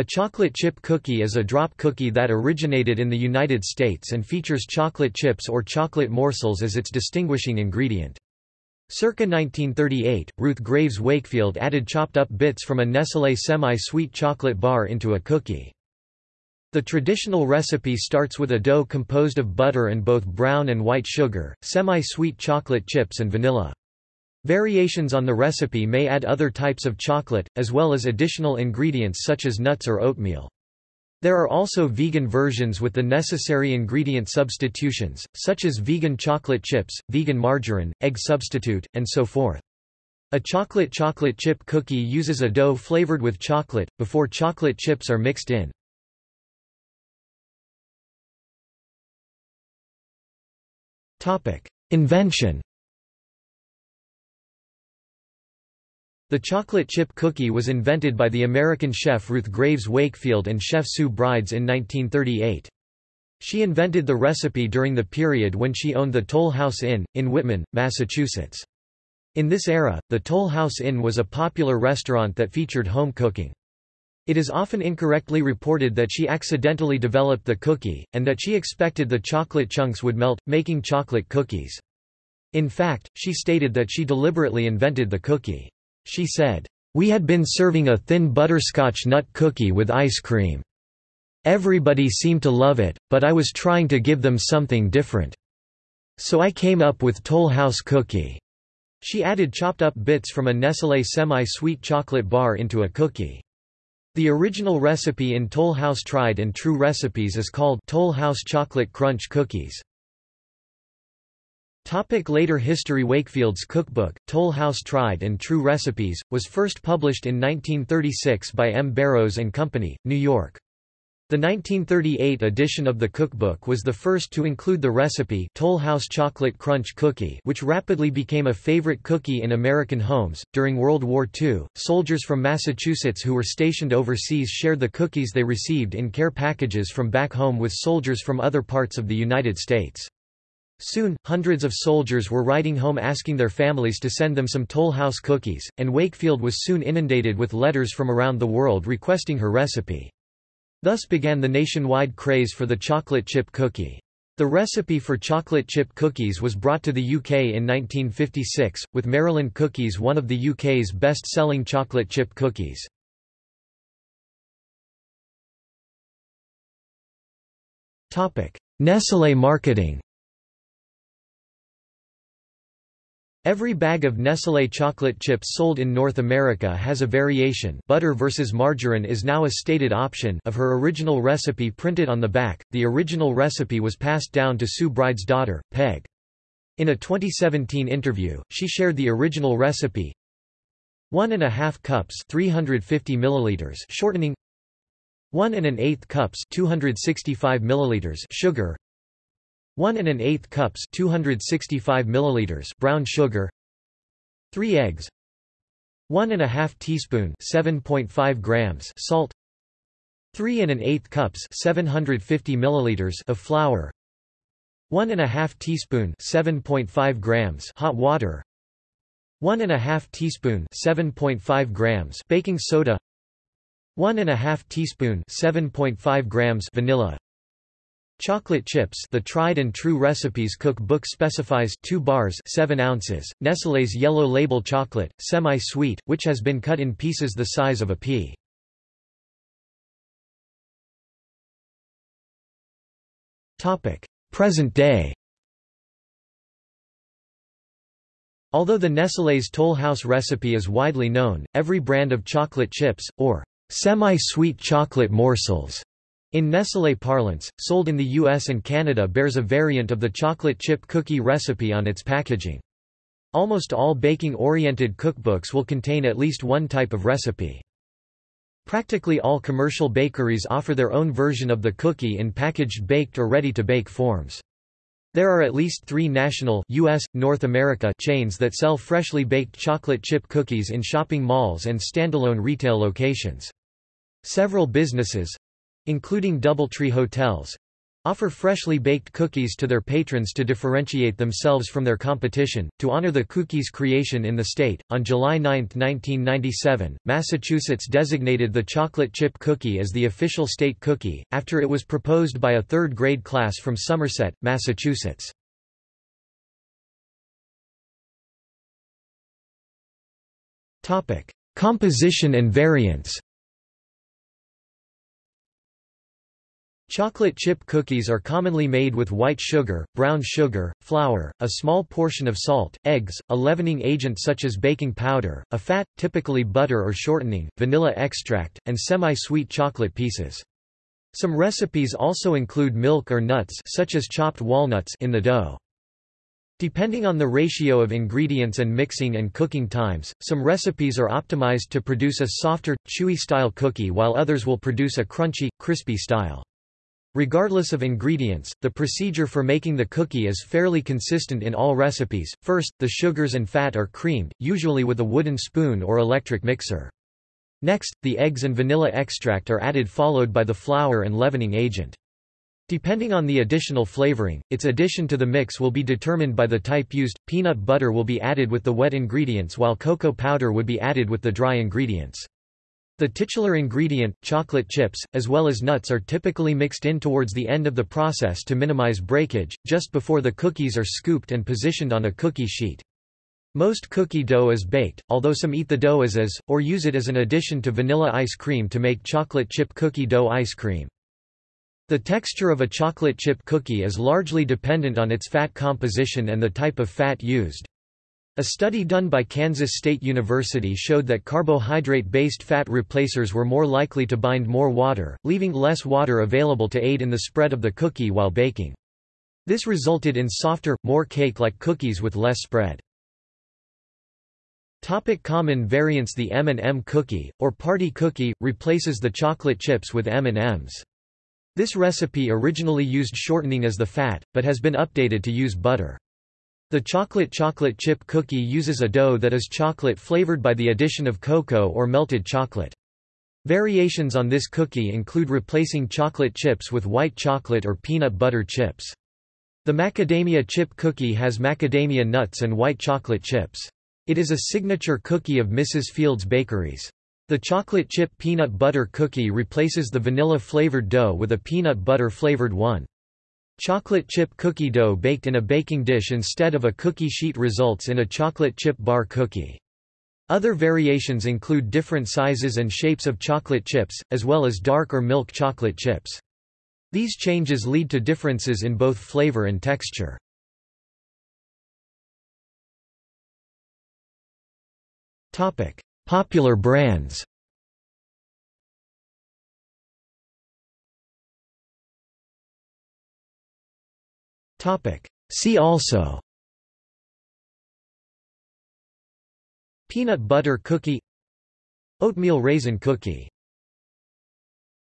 A chocolate chip cookie is a drop cookie that originated in the United States and features chocolate chips or chocolate morsels as its distinguishing ingredient. Circa 1938, Ruth Graves Wakefield added chopped up bits from a Nestlé semi-sweet chocolate bar into a cookie. The traditional recipe starts with a dough composed of butter and both brown and white sugar, semi-sweet chocolate chips and vanilla. Variations on the recipe may add other types of chocolate, as well as additional ingredients such as nuts or oatmeal. There are also vegan versions with the necessary ingredient substitutions, such as vegan chocolate chips, vegan margarine, egg substitute, and so forth. A chocolate chocolate chip cookie uses a dough flavored with chocolate, before chocolate chips are mixed in. Invention The chocolate chip cookie was invented by the American chef Ruth Graves Wakefield and chef Sue Brides in 1938. She invented the recipe during the period when she owned the Toll House Inn, in Whitman, Massachusetts. In this era, the Toll House Inn was a popular restaurant that featured home cooking. It is often incorrectly reported that she accidentally developed the cookie, and that she expected the chocolate chunks would melt, making chocolate cookies. In fact, she stated that she deliberately invented the cookie. She said, "We had been serving a thin butterscotch nut cookie with ice cream. Everybody seemed to love it, but I was trying to give them something different. So I came up with Toll House Cookie." She added chopped up bits from a Nestlé semi-sweet chocolate bar into a cookie. The original recipe in Toll House Tried and True Recipes is called Toll House Chocolate Crunch Cookies. Topic later history Wakefield's cookbook, Toll House Tried and True Recipes, was first published in 1936 by M. Barrows Company, New York. The 1938 edition of the cookbook was the first to include the recipe Toll House Chocolate Crunch Cookie which rapidly became a favorite cookie in American homes. During World War II, soldiers from Massachusetts who were stationed overseas shared the cookies they received in care packages from back home with soldiers from other parts of the United States. Soon, hundreds of soldiers were writing home asking their families to send them some Toll House cookies, and Wakefield was soon inundated with letters from around the world requesting her recipe. Thus began the nationwide craze for the chocolate chip cookie. The recipe for chocolate chip cookies was brought to the UK in 1956, with Maryland Cookies one of the UK's best-selling chocolate chip cookies. Nestlé marketing Every bag of Nestlé chocolate chips sold in North America has a variation butter versus margarine is now a stated option of her original recipe printed on the back. The original recipe was passed down to Sue Brides' daughter, Peg. In a 2017 interview, she shared the original recipe. One and a half cups 350 milliliters shortening one and an eighth cups 265 milliliters sugar 1 and an eighth cups 265 milliliters brown sugar 3 eggs 1 and a half teaspoon 7.5 grams salt 3 and an eighth cups 750 milliliters of flour 1 and a half teaspoon 7.5 grams hot water 1 and a half teaspoon 7.5 grams baking soda 1 and a half teaspoon 7.5 grams vanilla Chocolate chips the tried and true recipes cookbook specifies 2 bars 7 ounces, Nestlé's yellow label chocolate, semi-sweet, which has been cut in pieces the size of a pea. Present day Although the Nestlé's Toll House recipe is widely known, every brand of chocolate chips, or semi-sweet chocolate morsels, in Nestlé parlance, sold in the US and Canada bears a variant of the chocolate chip cookie recipe on its packaging. Almost all baking-oriented cookbooks will contain at least one type of recipe. Practically all commercial bakeries offer their own version of the cookie in packaged baked or ready-to-bake forms. There are at least three national US, North America chains that sell freshly baked chocolate chip cookies in shopping malls and standalone retail locations. Several businesses, including Doubletree Hotels, offer freshly baked cookies to their patrons to differentiate themselves from their competition. To honor the cookie's creation in the state, on July 9, 1997, Massachusetts designated the chocolate chip cookie as the official state cookie, after it was proposed by a third grade class from Somerset, Massachusetts. Composition and variants Chocolate chip cookies are commonly made with white sugar, brown sugar, flour, a small portion of salt, eggs, a leavening agent such as baking powder, a fat, typically butter or shortening, vanilla extract, and semi-sweet chocolate pieces. Some recipes also include milk or nuts such as chopped walnuts in the dough. Depending on the ratio of ingredients and mixing and cooking times, some recipes are optimized to produce a softer, chewy style cookie while others will produce a crunchy, crispy style. Regardless of ingredients, the procedure for making the cookie is fairly consistent in all recipes. First, the sugars and fat are creamed, usually with a wooden spoon or electric mixer. Next, the eggs and vanilla extract are added followed by the flour and leavening agent. Depending on the additional flavoring, its addition to the mix will be determined by the type used. Peanut butter will be added with the wet ingredients while cocoa powder would be added with the dry ingredients. The titular ingredient, chocolate chips, as well as nuts are typically mixed in towards the end of the process to minimize breakage, just before the cookies are scooped and positioned on a cookie sheet. Most cookie dough is baked, although some eat the dough as is, or use it as an addition to vanilla ice cream to make chocolate chip cookie dough ice cream. The texture of a chocolate chip cookie is largely dependent on its fat composition and the type of fat used. A study done by Kansas State University showed that carbohydrate-based fat replacers were more likely to bind more water, leaving less water available to aid in the spread of the cookie while baking. This resulted in softer, more cake-like cookies with less spread. Topic common variants The M&M cookie, or party cookie, replaces the chocolate chips with M&Ms. This recipe originally used shortening as the fat, but has been updated to use butter. The chocolate chocolate chip cookie uses a dough that is chocolate flavored by the addition of cocoa or melted chocolate. Variations on this cookie include replacing chocolate chips with white chocolate or peanut butter chips. The macadamia chip cookie has macadamia nuts and white chocolate chips. It is a signature cookie of Mrs. Fields Bakeries. The chocolate chip peanut butter cookie replaces the vanilla-flavored dough with a peanut butter-flavored one. Chocolate chip cookie dough baked in a baking dish instead of a cookie sheet results in a chocolate chip bar cookie. Other variations include different sizes and shapes of chocolate chips, as well as dark or milk chocolate chips. These changes lead to differences in both flavor and texture. Popular brands Topic. See also. Peanut butter cookie. Oatmeal raisin cookie